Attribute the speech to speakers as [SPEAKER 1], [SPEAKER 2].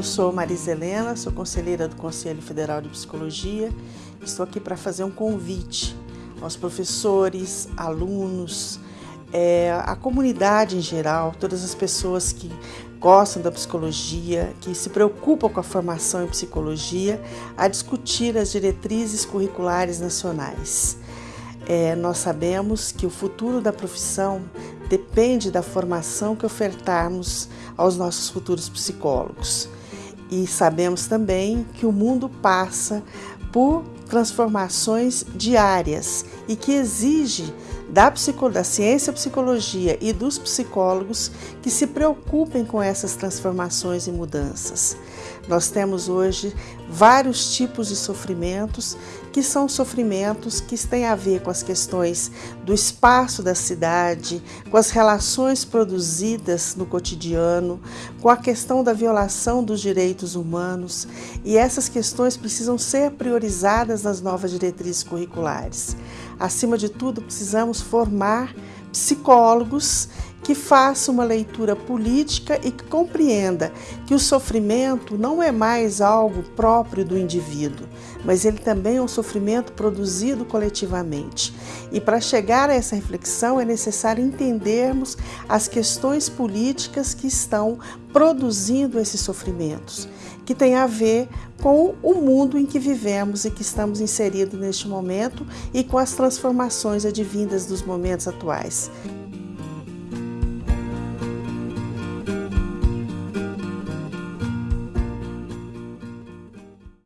[SPEAKER 1] Eu sou Marisa Helena, sou conselheira do Conselho Federal de Psicologia. Estou aqui para fazer um convite aos professores, alunos, é, a comunidade em geral, todas as pessoas que gostam da psicologia, que se preocupam com a formação em psicologia, a discutir as diretrizes curriculares nacionais. É, nós sabemos que o futuro da profissão depende da formação que ofertarmos aos nossos futuros psicólogos. E sabemos também que o mundo passa por transformações diárias e que exige da, da ciência psicologia e dos psicólogos que se preocupem com essas transformações e mudanças. Nós temos hoje vários tipos de sofrimentos que são sofrimentos que têm a ver com as questões do espaço da cidade, com as relações produzidas no cotidiano, com a questão da violação dos direitos humanos, e essas questões precisam ser priorizadas nas novas diretrizes curriculares. Acima de tudo, precisamos formar psicólogos que faça uma leitura política e que compreenda que o sofrimento não é mais algo próprio do indivíduo, mas ele também é um sofrimento produzido coletivamente. E para chegar a essa reflexão é necessário entendermos as questões políticas que estão produzindo esses sofrimentos, que tem a ver com o mundo em que vivemos e que estamos inseridos neste momento e com as transformações advindas dos momentos atuais.